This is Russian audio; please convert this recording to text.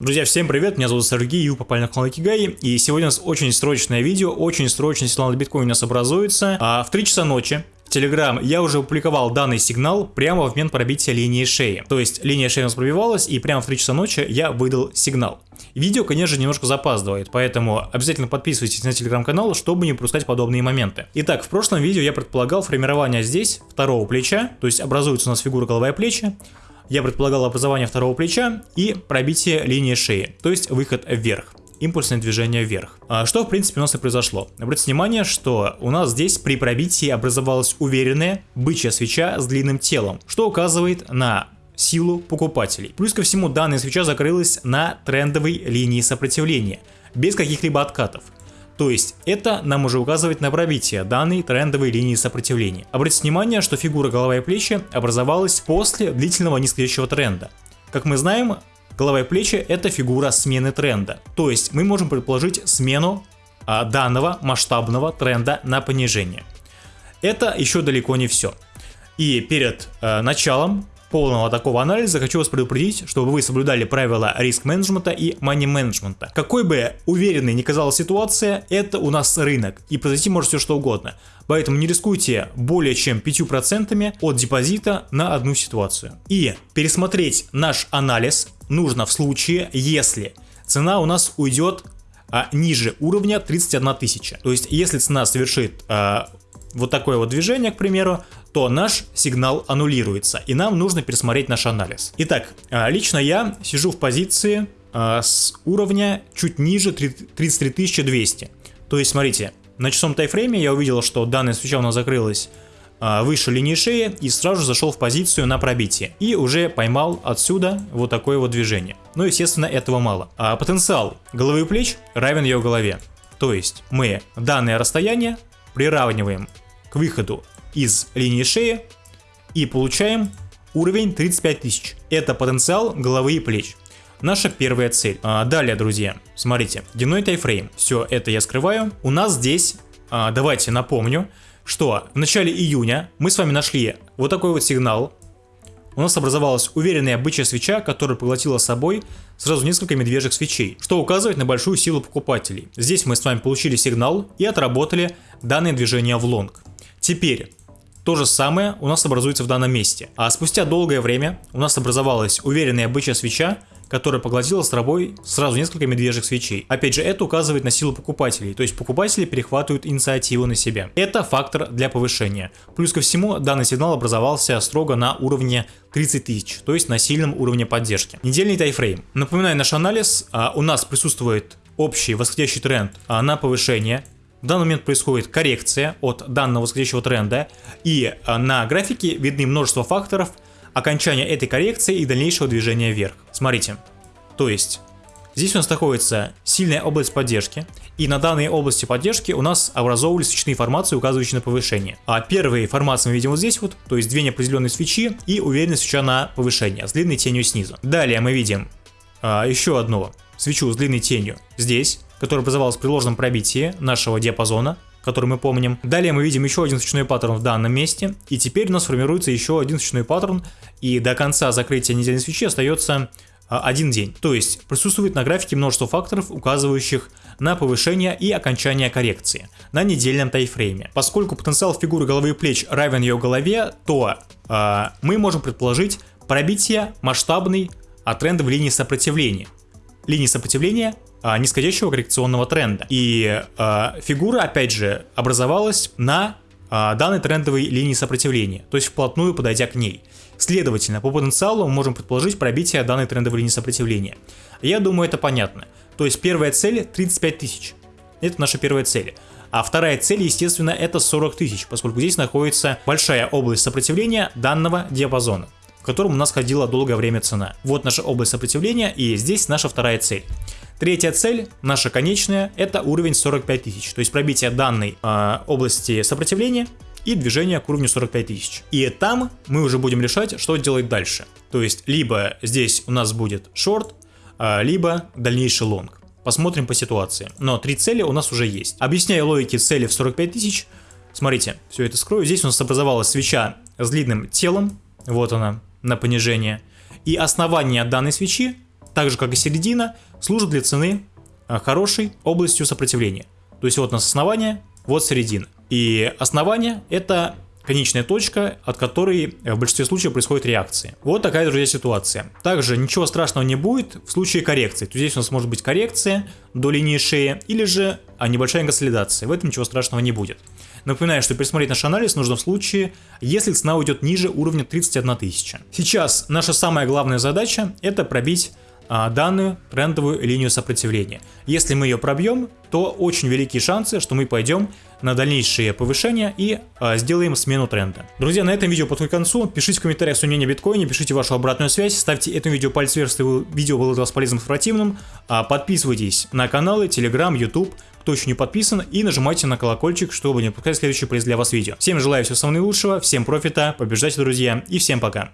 Друзья, всем привет, меня зовут Сергей, и вы попали на канал Кигай, и сегодня у нас очень срочное видео, очень срочный сигнал биткоин у нас образуется. А в 3 часа ночи в Telegram я уже опубликовал данный сигнал прямо в момент пробития линии шеи. То есть линия шеи у нас пробивалась, и прямо в 3 часа ночи я выдал сигнал. Видео, конечно же, немножко запаздывает, поэтому обязательно подписывайтесь на телеграм-канал, чтобы не пропускать подобные моменты. Итак, в прошлом видео я предполагал формирование здесь второго плеча, то есть образуется у нас фигура голова и плечи, я предполагал образование второго плеча и пробитие линии шеи, то есть выход вверх импульсное движение вверх. А что в принципе у нас и произошло. Обратите внимание, что у нас здесь при пробитии образовалась уверенная бычья свеча с длинным телом, что указывает на силу покупателей. Плюс ко всему данная свеча закрылась на трендовой линии сопротивления, без каких-либо откатов. То есть это нам уже указывает на пробитие данной трендовой линии сопротивления. Обратите внимание, что фигура голова и плечи образовалась после длительного нисходящего тренда. Как мы знаем, голова и плечи это фигура смены тренда. То есть мы можем предположить смену а, данного масштабного тренда на понижение. Это еще далеко не все. И перед э, началом полного такого анализа хочу вас предупредить, чтобы вы соблюдали правила риск-менеджмента и мани-менеджмента. Какой бы уверенной ни казалась ситуация, это у нас рынок, и произойти может все что угодно. Поэтому не рискуйте более чем 5% от депозита на одну ситуацию. И пересмотреть наш анализ нужно в случае, если цена у нас уйдет а, ниже уровня 31 тысяча. То есть если цена совершит а, вот такое вот движение, к примеру, то наш сигнал аннулируется, и нам нужно пересмотреть наш анализ. Итак, а, лично я сижу в позиции а, с уровня чуть ниже 33 200. То есть, смотрите, на часовом тайфрейме я увидел, что данная свеча у нас закрылась а, выше линии шеи и сразу зашел в позицию на пробитие. И уже поймал отсюда вот такое вот движение. Но, естественно, этого мало. А потенциал головы и плеч равен ее голове. То есть мы данное расстояние приравниваем к выходу из линии шеи и получаем уровень 35 тысяч. Это потенциал головы и плеч. Наша первая цель. А, далее, друзья, смотрите, дневной тайфрейм. Все это я скрываю. У нас здесь, а, давайте напомню, что в начале июня мы с вами нашли вот такой вот сигнал. У нас образовалась уверенная бычья свеча, которая поглотила собой сразу несколько медвежьих свечей, что указывает на большую силу покупателей. Здесь мы с вами получили сигнал и отработали данное движение в лонг. Теперь то же самое у нас образуется в данном месте. А спустя долгое время у нас образовалась уверенная бычья свеча, которая поглотила с собой сразу несколько медвежьих свечей. Опять же, это указывает на силу покупателей, то есть покупатели перехватывают инициативу на себя. Это фактор для повышения. Плюс ко всему, данный сигнал образовался строго на уровне 30 тысяч, то есть на сильном уровне поддержки. Недельный тайфрейм. Напоминаю наш анализ, а, у нас присутствует общий восходящий тренд а, на повышение, в данный момент происходит коррекция от данного восходящего тренда, и а, на графике видны множество факторов окончания этой коррекции и дальнейшего движения вверх. Смотрите, то есть здесь у нас находится сильная область поддержки, и на данной области поддержки у нас образовывались свечные формации, указывающие на повышение. А первые формации мы видим вот здесь вот, то есть две неопределенные свечи и уверенная свеча на повышение с длинной тенью снизу. Далее мы видим а, еще одну свечу с длинной тенью здесь, которая образовалась при ложном пробитии нашего диапазона, который мы помним. Далее мы видим еще один свечной паттерн в данном месте, и теперь у нас формируется еще один свечной паттерн, и до конца закрытия недельной свечи остается а, один день. То есть присутствует на графике множество факторов, указывающих на повышение и окончание коррекции на недельном тайфрейме. Поскольку потенциал фигуры головы и плеч равен ее голове, то э, мы можем предположить пробитие масштабной а трендовой линии сопротивления. Линии сопротивления нисходящего коррекционного тренда. И а, фигура, опять же, образовалась на а, данной трендовой линии сопротивления, то есть вплотную подойдя к ней. Следовательно, по потенциалу мы можем предположить пробитие данной трендовой линии сопротивления. Я думаю, это понятно. То есть первая цель 35 тысяч. Это наша первая цель. А вторая цель, естественно, это 40 тысяч, поскольку здесь находится большая область сопротивления данного диапазона, в котором у нас ходила долгое время цена. Вот наша область сопротивления и здесь наша вторая цель. Третья цель, наша конечная, это уровень 45 тысяч, то есть пробитие данной э, области сопротивления и движение к уровню 45 тысяч. И там мы уже будем решать, что делать дальше. То есть либо здесь у нас будет шорт, э, либо дальнейший лонг. Посмотрим по ситуации. Но три цели у нас уже есть. Объясняю логики цели в 45 тысяч. Смотрите, все это скрою. Здесь у нас образовалась свеча с длинным телом. Вот она, на понижение. И основание данной свечи так же как и середина, служит для цены а, хорошей областью сопротивления. То есть вот у нас основание, вот середина. И основание это конечная точка, от которой в большинстве случаев происходит реакция. Вот такая, друзья, ситуация. Также ничего страшного не будет в случае коррекции. То здесь у нас может быть коррекция до линии шеи или же а, небольшая консолидация. В этом ничего страшного не будет. Напоминаю, что пересмотреть наш анализ нужно в случае, если цена уйдет ниже уровня 31 тысяча. Сейчас наша самая главная задача это пробить данную трендовую линию сопротивления. Если мы ее пробьем, то очень великие шансы, что мы пойдем на дальнейшие повышения и а, сделаем смену тренда. Друзья, на этом видео подходит к концу. Пишите в комментариях свое мнение о биткоине, пишите вашу обратную связь, ставьте этому видео палец вверх, если видео было для вас полезным информативным. А, подписывайтесь на каналы, Telegram, YouTube, кто еще не подписан, и нажимайте на колокольчик, чтобы не пропускать следующее полезное для вас видео. Всем желаю всего самого наилучшего, всем профита, побеждайте, друзья, и всем пока.